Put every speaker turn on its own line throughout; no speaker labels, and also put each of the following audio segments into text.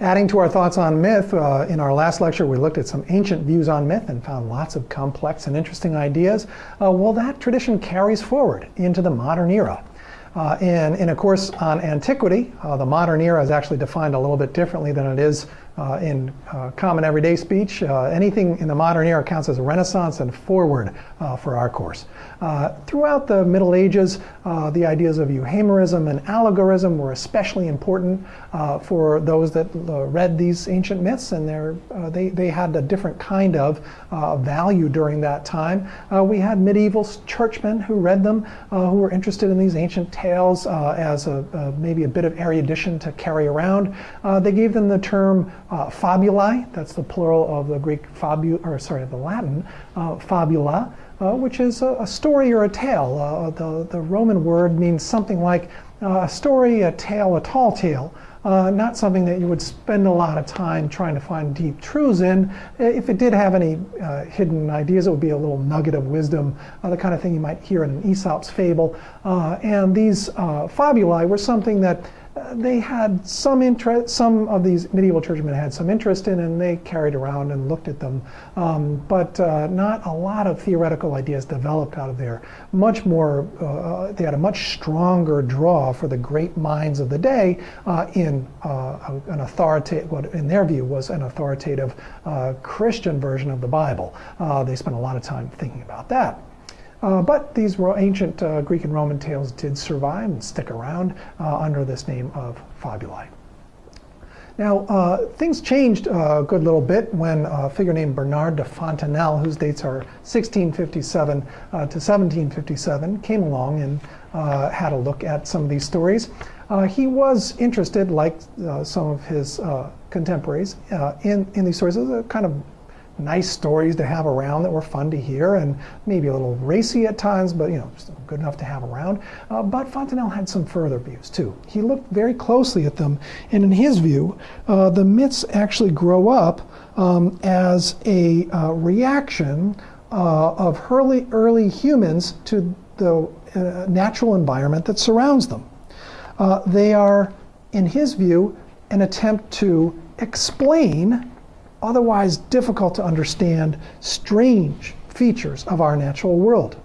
Adding to our thoughts on myth, uh, in our last lecture we looked at some ancient views on myth and found lots of complex and interesting ideas. Uh, well, that tradition carries forward into the modern era. Uh, and in a course on antiquity, uh, the modern era is actually defined a little bit differently than it is in uh, common everyday speech. Uh, anything in the modern era counts as a renaissance and forward uh, for our course. Uh, throughout the Middle Ages, uh, the ideas of euhemerism and allegorism were especially important for those that read these ancient myths, and they, they had a different kind of value during that time. we had medieval churchmen who read them, who were interested in these ancient tales as a, maybe a bit of erudition to carry around. they gave them the term uh, fabulae, that's the plural of the Greek fabu, or sorry, the Latin uh, fabula, uh, which is a, a, story or a tale. Uh, the, the Roman word means something like uh, a story, a tale, a tall tale. Uh, not something that you would spend a lot of time trying to find deep truths in. If it did have any hidden ideas, it would be a little nugget of wisdom, the kind of thing you might hear in an Aesop's fable. and these fabulae were something that they had some interest, some of these medieval churchmen had some interest in, and they carried around and looked at them. Um, but uh, not a lot of theoretical ideas developed out of there. Much more, uh, they had a much stronger draw for the great minds of the day uh, in uh, an authoritative, what in their view was an authoritative uh, Christian version of the Bible. Uh, they spent a lot of time thinking about that. Uh, but these ancient uh, Greek and Roman tales did survive and stick around uh, under this name of fabulae. Now, uh, things changed a good little bit when a figure named Bernard de Fontenelle, whose dates are 1657 uh, to 1757, came along and uh, had a look at some of these stories. he was interested, like some of his contemporaries, in, in these stories as a kind of nice stories to have around that were fun to hear and maybe a little racy at times, but you know, good enough to have around. Uh, but Fontenelle had some further views too. He looked very closely at them, and in his view, uh, the myths actually grow up um, as a uh, reaction uh, of early, early humans to the uh, natural environment that surrounds them. Uh, they are, in his view, an attempt to explain otherwise difficult to understand strange features of our natural world.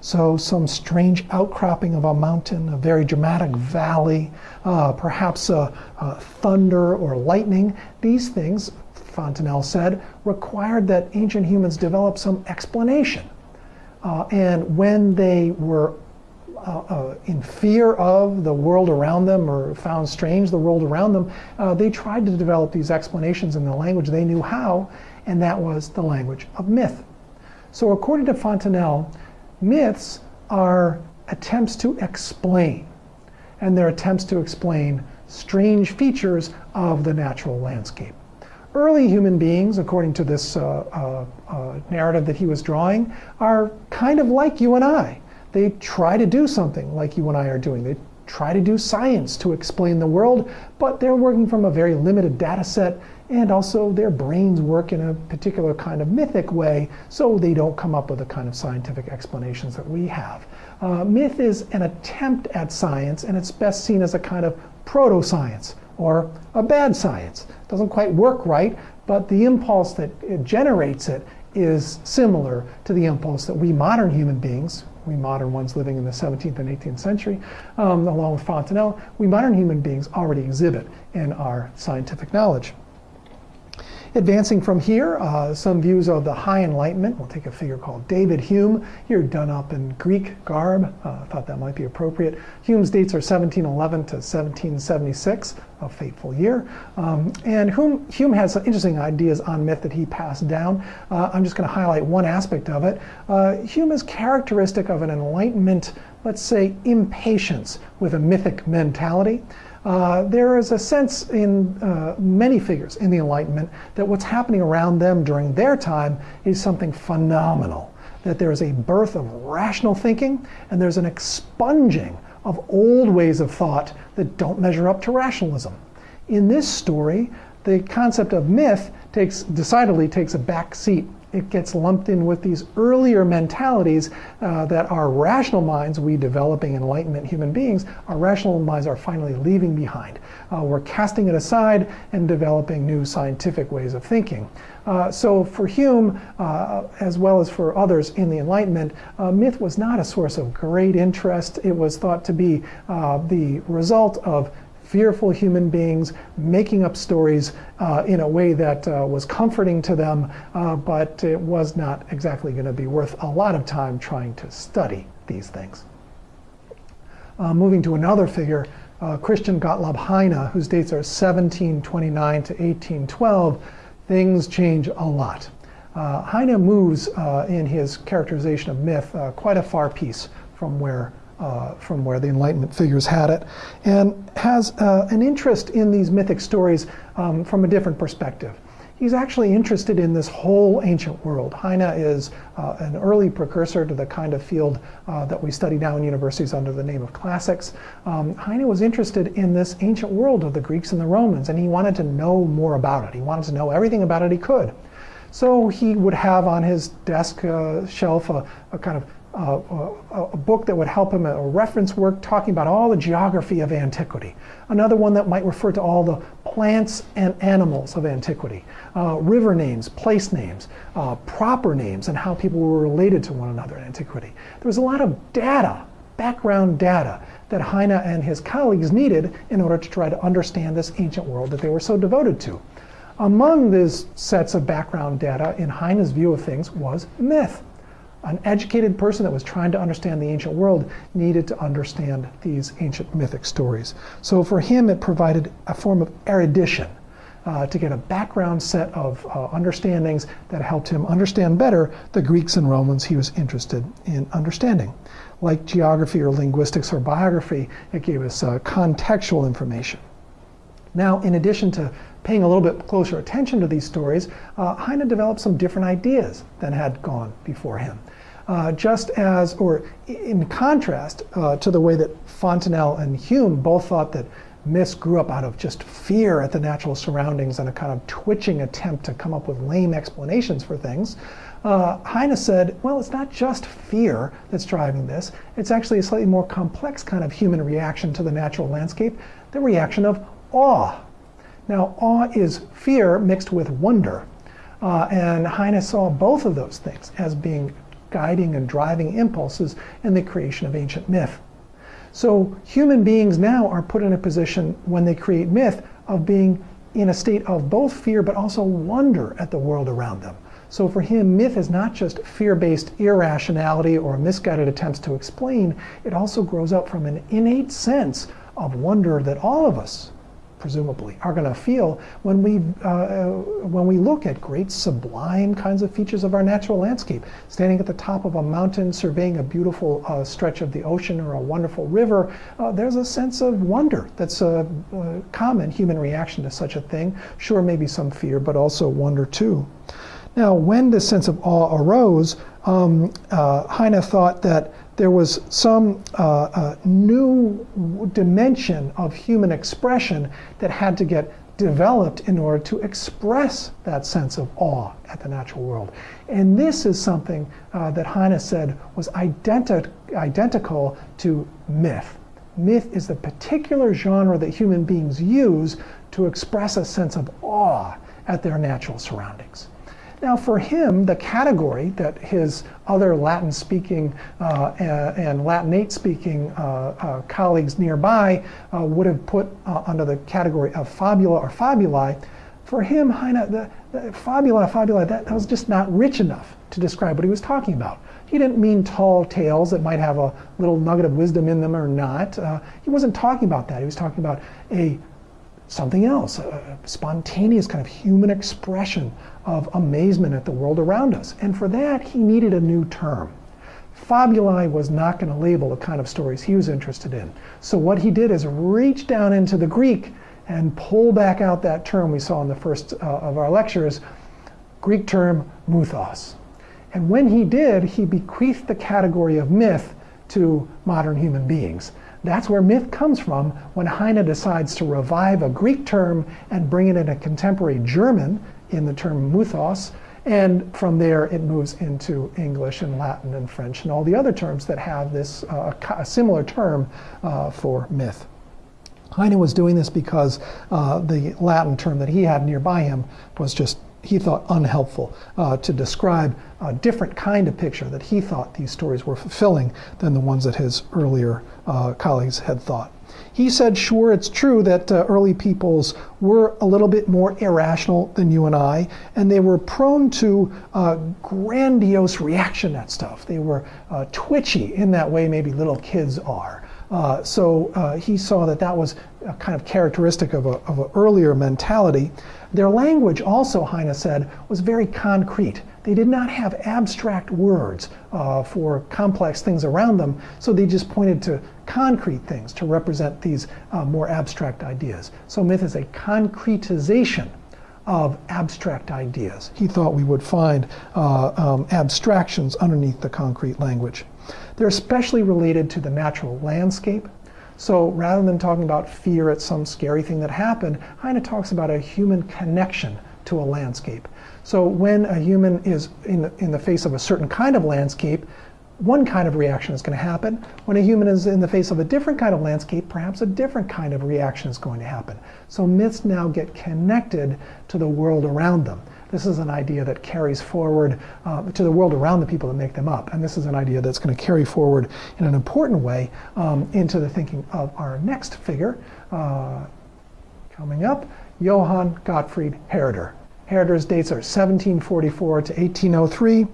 So some strange outcropping of a mountain, a very dramatic valley, uh, perhaps a, a thunder or lightning. These things, Fontenelle said, required that ancient humans develop some explanation. Uh, and when they were uh, uh, in fear of the world around them or found strange the world around them, uh, they tried to develop these explanations in the language they knew how, and that was the language of myth. So according to Fontenelle, myths are attempts to explain, and they're attempts to explain strange features of the natural landscape. Early human beings, according to this uh, uh, uh, narrative that he was drawing, are kind of like you and I they try to do something like you and I are doing. They try to do science to explain the world, but they're working from a very limited data set and also their brains work in a particular kind of mythic way, so they don't come up with the kind of scientific explanations that we have. Uh, myth is an attempt at science, and it's best seen as a kind of proto-science or a bad science. It doesn't quite work right, but the impulse that generates it is similar to the impulse that we modern human beings, we modern ones living in the 17th and 18th century, um, along with Fontenelle, we modern human beings already exhibit in our scientific knowledge. Advancing from here, uh, some views of the High Enlightenment. We'll take a figure called David Hume, here done up in Greek garb. Uh, I thought that might be appropriate. Hume's dates are 1711 to 1776, a fateful year. Um, and Hume, Hume has some interesting ideas on myth that he passed down. Uh, I'm just going to highlight one aspect of it. Uh, Hume is characteristic of an Enlightenment, let's say, impatience with a mythic mentality. Uh, there is a sense in uh, many figures in the Enlightenment that what's happening around them during their time is something phenomenal. That there is a birth of rational thinking and there's an expunging of old ways of thought that don't measure up to rationalism. In this story, the concept of myth takes decidedly takes a back seat it gets lumped in with these earlier mentalities uh, that our rational minds, we developing Enlightenment human beings, our rational minds are finally leaving behind. Uh, we're casting it aside and developing new scientific ways of thinking. Uh, so for Hume, uh, as well as for others in the Enlightenment, uh, myth was not a source of great interest. It was thought to be uh, the result of fearful human beings making up stories uh, in a way that uh, was comforting to them, uh, but it was not exactly going to be worth a lot of time trying to study these things. Uh, moving to another figure, uh, Christian Gottlob Heyne, whose dates are 1729 to 1812, things change a lot. Uh, Heyne moves in his characterization of myth quite a far piece from where uh, from where the Enlightenment figures had it, and has uh, an interest in these mythic stories um, from a different perspective. He's actually interested in this whole ancient world. Heyne is uh, an early precursor to the kind of field uh, that we study now in universities under the name of classics. Um, Heyne was interested in this ancient world of the Greeks and the Romans, and he wanted to know more about it. He wanted to know everything about it he could. So he would have on his desk uh, shelf a, a kind of uh, a, book that would help him, a reference work talking about all the geography of antiquity. Another one that might refer to all the plants and animals of antiquity, uh, river names, place names, uh, proper names, and how people were related to one another in antiquity. There was a lot of data, background data, that Heyne and his colleagues needed in order to try to understand this ancient world that they were so devoted to. Among these sets of background data, in Heyne's view of things, was myth an educated person that was trying to understand the ancient world needed to understand these ancient mythic stories. So for him, it provided a form of erudition uh, to get a background set of uh, understandings that helped him understand better the Greeks and Romans he was interested in understanding. Like geography or linguistics or biography, it gave us uh, contextual information. Now, in addition to paying a little bit closer attention to these stories, uh, Heyne developed some different ideas than had gone before him. Uh, just as, or in contrast uh, to the way that Fontenelle and Hume both thought that myths grew up out of just fear at the natural surroundings and a kind of twitching attempt to come up with lame explanations for things, uh, Heyne said, well, it's not just fear that's driving this. It's actually a slightly more complex kind of human reaction to the natural landscape, the reaction of awe. Now, awe is fear mixed with wonder. Uh, and Heyne saw both of those things as being guiding and driving impulses in the creation of ancient myth. So human beings now are put in a position when they create myth of being in a state of both fear but also wonder at the world around them. So for him, myth is not just fear-based irrationality or misguided attempts to explain, it also grows up from an innate sense of wonder that all of us presumably, are going to feel when we, uh, when we look at great sublime kinds of features of our natural landscape. Standing at the top of a mountain, surveying a beautiful uh, stretch of the ocean or a wonderful river, uh, there's a sense of wonder that's a, a common human reaction to such a thing. Sure, maybe some fear, but also wonder too. Now, when this sense of awe arose, um, uh, Heyne thought that there was some uh, uh, new dimension of human expression that had to get developed in order to express that sense of awe at the natural world. And this is something uh, that Heyne said was identi identical to myth. Myth is the particular genre that human beings use to express a sense of awe at their natural surroundings. Now, for him, the category that his other Latin speaking uh, and Latinate speaking uh, uh, colleagues nearby uh, would have put uh, under the category of fabula or fabuli, for him, Heyne, the, the fabula, fabula, that, that was just not rich enough to describe what he was talking about. He didn't mean tall tales that might have a little nugget of wisdom in them or not. Uh, he wasn't talking about that. He was talking about a something else, a spontaneous kind of human expression of amazement at the world around us. And for that, he needed a new term. Fabuli was not going to label the kind of stories he was interested in. So what he did is reach down into the Greek and pull back out that term we saw in the first uh, of our lectures, Greek term muthos. And when he did, he bequeathed the category of myth to modern human beings. That's where myth comes from when Heyne decides to revive a Greek term and bring it in a contemporary German in the term muthos And from there, it moves into English and Latin and French and all the other terms that have this uh, a similar term uh, for myth. Heyne was doing this because uh, the Latin term that he had nearby him was just, he thought, unhelpful uh, to describe a different kind of picture that he thought these stories were fulfilling than the ones that his earlier uh, colleagues had thought. He said, sure, it's true that uh, early peoples were a little bit more irrational than you and I, and they were prone to uh, grandiose reaction at stuff. They were uh, twitchy in that way maybe little kids are. Uh, so uh, he saw that that was a kind of characteristic of an of a earlier mentality. Their language also, Heyne said, was very concrete. They did not have abstract words uh, for complex things around them, so they just pointed to concrete things to represent these uh, more abstract ideas. So myth is a concretization of abstract ideas. He thought we would find uh, um, abstractions underneath the concrete language. They're especially related to the natural landscape. So rather than talking about fear at some scary thing that happened, Heyne talks about a human connection to a landscape. So when a human is in the, in the face of a certain kind of landscape, one kind of reaction is going to happen. When a human is in the face of a different kind of landscape, perhaps a different kind of reaction is going to happen. So myths now get connected to the world around them. This is an idea that carries forward uh, to the world around the people that make them up. And this is an idea that's going to carry forward in an important way um, into the thinking of our next figure uh, coming up, Johann Gottfried Herder. Herder's dates are 1744 to 1803,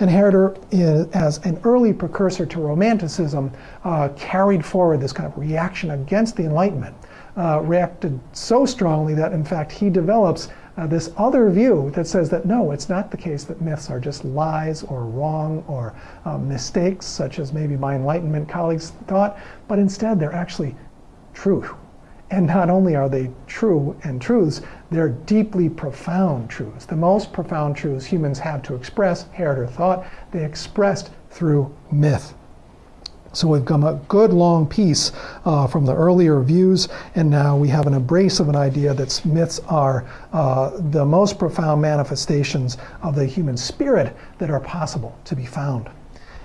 and Herder, is, as an early precursor to Romanticism, uh, carried forward this kind of reaction against the Enlightenment. Uh, reacted so strongly that, in fact, he develops uh, this other view that says that no, it's not the case that myths are just lies or wrong or uh, mistakes, such as maybe my Enlightenment colleagues thought, but instead they're actually true. And not only are they true and truths, they're deeply profound truths. The most profound truths humans have to express, Herder thought, they expressed through myth. So we've come a good long piece uh, from the earlier views, and now we have an embrace of an idea that myths are uh, the most profound manifestations of the human spirit that are possible to be found.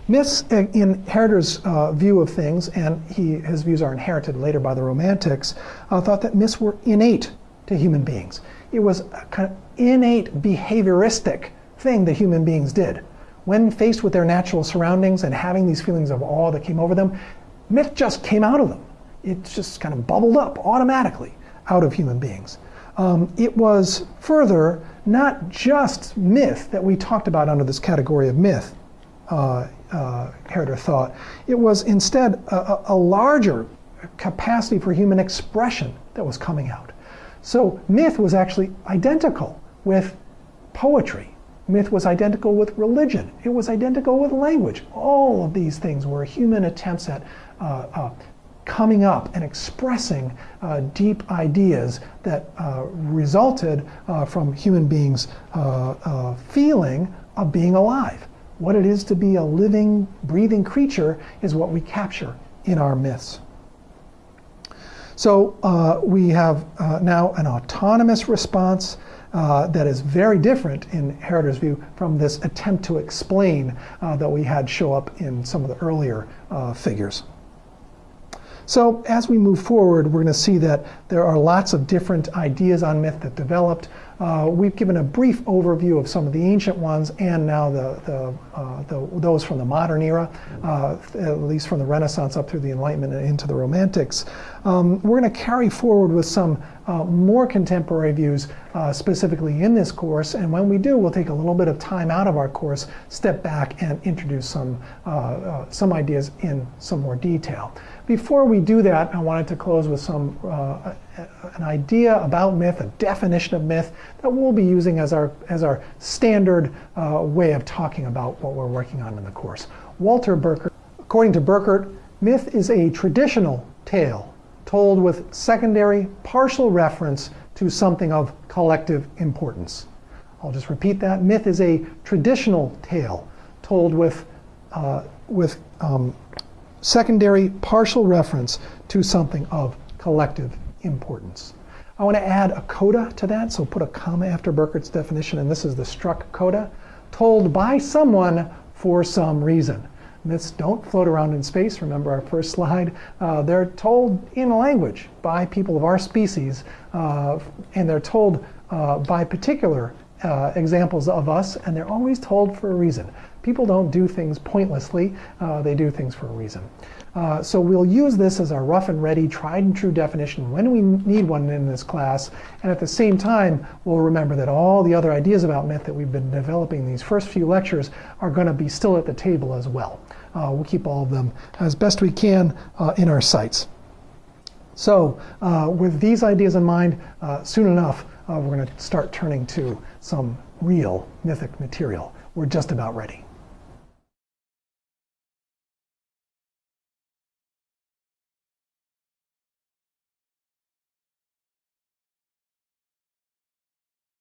Myths, uh, in Herder's uh, view of things, and he, his views are inherited later by the Romantics, uh, thought that myths were innate to human beings. It was a kind of innate behavioristic thing that human beings did when faced with their natural surroundings and having these feelings of awe that came over them, myth just came out of them. It just kind of bubbled up automatically out of human beings. Um, it was further not just myth that we talked about under this category of myth, uh, uh, Herder thought. It was instead a, a larger capacity for human expression that was coming out. So myth was actually identical with poetry Myth was identical with religion. It was identical with language. All of these things were human attempts at uh, uh, coming up and expressing uh, deep ideas that uh, resulted uh, from human beings' uh, feeling of being alive. What it is to be a living, breathing creature is what we capture in our myths. So we have now an autonomous response uh, that is very different in Herder's view from this attempt to explain uh, that we had show up in some of the earlier uh, figures. So as we move forward, we're going to see that there are lots of different ideas on myth that developed. Uh, we've given a brief overview of some of the ancient ones and now the, the, uh, the those from the modern era, uh, at least from the Renaissance up through the Enlightenment and into the Romantics. Um, we're going to carry forward with some uh, more contemporary views uh, specifically in this course. And when we do, we'll take a little bit of time out of our course, step back and introduce some, uh, some ideas in some more detail. Before we do that, I wanted to close with some uh, an idea about myth, a definition of myth that we'll be using as our as our standard uh, way of talking about what we're working on in the course. Walter Burkert, according to Burkert, myth is a traditional tale told with secondary partial reference to something of collective importance. I'll just repeat that. Myth is a traditional tale told with uh, with um, secondary partial reference to something of collective importance. I want to add a coda to that, so put a comma after Burkert's definition, and this is the struck coda, told by someone for some reason. Myths don't float around in space. Remember our first slide. Uh, they're told in language by people of our species, uh, and they're told uh, by particular uh, examples of us, and they're always told for a reason. People don't do things pointlessly, uh, they do things for a reason. Uh, so we'll use this as our rough and ready, tried and true definition when we need one in this class, and at the same time, we'll remember that all the other ideas about myth that we've been developing these first few lectures are going to be still at the table as well. Uh, we'll keep all of them as best we can uh, in our sights. So uh, with these ideas in mind, uh, soon enough, we're going to start turning to some real mythic material. We're just about ready.